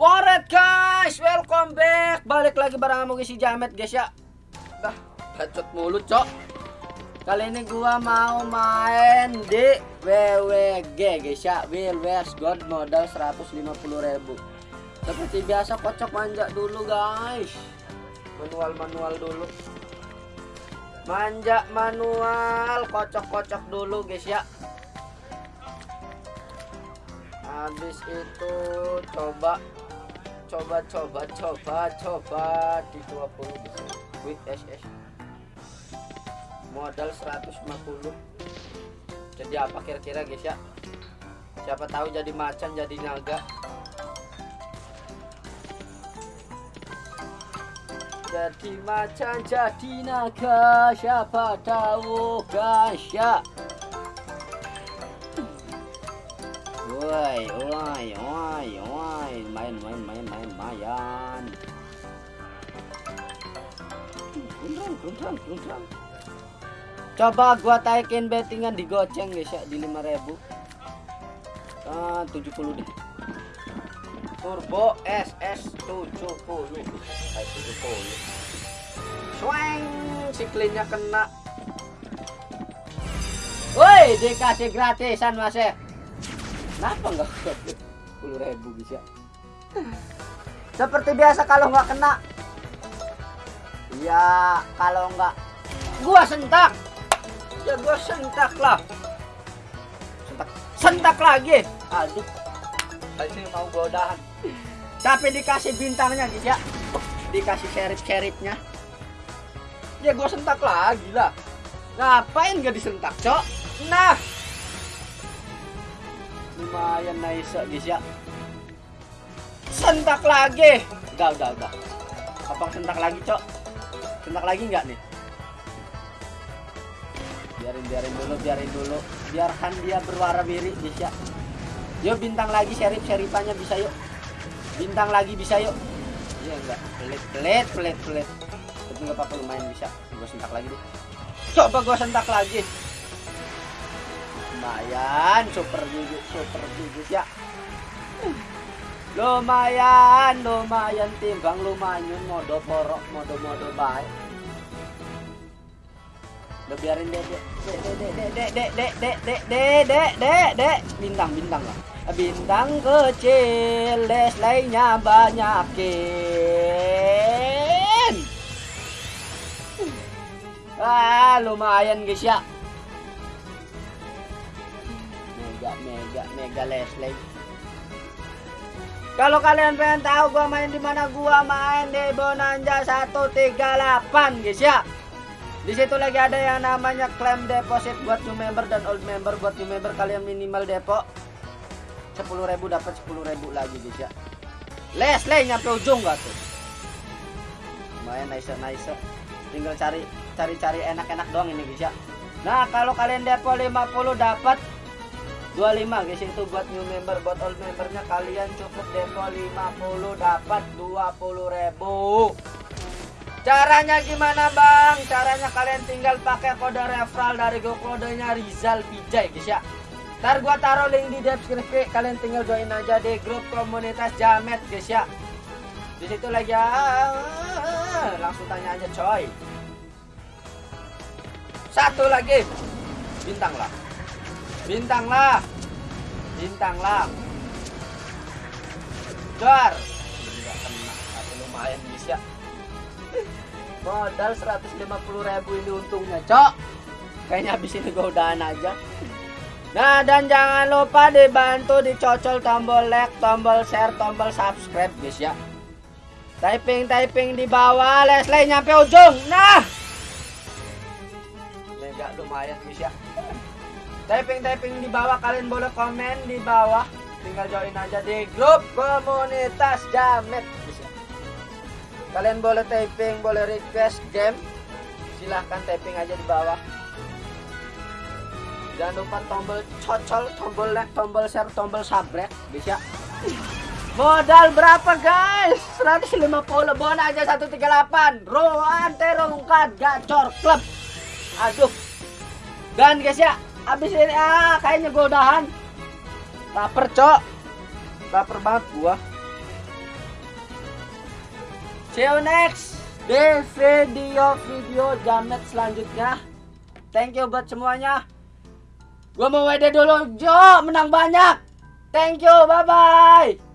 Alright guys, welcome back. Balik lagi bareng sama si Jamet guys ya. Dah, bacot mulut, Cok. Kali ini gua mau main di WWG guys ya. Will Where's God modal 150.000. Seperti biasa kocok manja dulu guys. Manual-manual dulu. Manja manual, kocok-kocok dulu guys ya habis itu coba coba coba coba coba di 20 bisa quick SS modal 150 jadi apa kira-kira guys ya? Siapa tahu jadi macan jadi naga. Jadi macan jadi naga. Siapa tahu guys ya? Woi, woi, woi, woi, Coba gua taikin bettingan di goceng guys ya di 5000. Ah, 70 deh. Turbo SS 70. Kayak 70. Swing, siklinnya kena. Woi, dikasih gratisan Mas ya. Kenapa nggak sepuluh ribu bisa? Seperti biasa kalau nggak kena, ya kalau nggak gua sentak, ya gua sentak lah, sentak, sentak lagi. Aduh, ini mau godahan. Tapi dikasih bintangnya gitu ya, dikasih serip-seripnya. Ya gua sentak lagi lah. Ngapain gak disentak, cok? Nah, lumayan nice guys ya sentak lagi udah udah udah abang sentak lagi cok sentak lagi nggak nih? Biarin biarin dulu biarin dulu. Biarkan dia berwarna biru ya yuk bintang lagi serip seripannya bisa yuk. Bintang lagi bisa yuk. Iya enggak. Pelit pelit pelit pelit. Tapi nggak apa-apa lumayan bisa. Gue sentak lagi deh. Coba gue sentak lagi. Lumayan super juga super juga ya. Lumayan lumayan timbang lumayan. Mode porok mode baik udah biarin deh deh deh deh deh deh deh deh deh deh deh bintang bintang lah. Bintang kecil les lainnya banyakin ah lumayan guys ya. Mega mega mega Leslie kalau kalian pengen tahu gua main di mana gua main di Bonanza 138 guys ya di situ lagi ada yang namanya claim deposit buat new member dan old member. Buat new member kalian minimal depo 10.000 dapat 10.000 lagi guys ya. Leslie nyampe ujung gak tuh? Lumayan nice nice tinggal cari cari cari enak-enak doang ini guys ya. Nah kalau kalian depo 50 dapat 25 guys itu buat new member. Buat old membernya kalian cukup depo 50 dapat 20 ribu caranya gimana bang? Caranya kalian tinggal pakai kode referral dari go kodenya Rizal Bijay guys ya. Ntar gua taruh link di deskripsi kalian tinggal join aja di grup komunitas Jamet guys ya. Di situ lagi ya langsung tanya aja coy. Satu lagi. Bintang lah. Bintang lah. Bintang lah. Dar. Nggak kena tapi modal 150.000 ini untungnya cok. Kayaknya habis ini gue udahan aja. Nah dan jangan lupa dibantu dicocol tombol like tombol share tombol subscribe guys ya. Typing typing di bawah Leslie nyampe ujung. Nah! Mega lumayan guys ya. Typing typing di bawah kalian boleh komen di bawah. Tinggal join aja di grup komunitas jamet kalian boleh typing boleh request game. Silahkan typing aja di bawah. Jangan lupa tombol cocol tombol like tombol share tombol subscribe. Bisa. Modal berapa guys? 150 bon aja 138 roan terongkat gacor klub aduh. Dan guys ya Abis ini ah kayaknya gue udahan. Laper, Cok. Laper banget gua. See you next di video-video jamet selanjutnya. Thank you buat semuanya. Gua mau WD dulu, Jo, menang banyak. Thank you, bye-bye.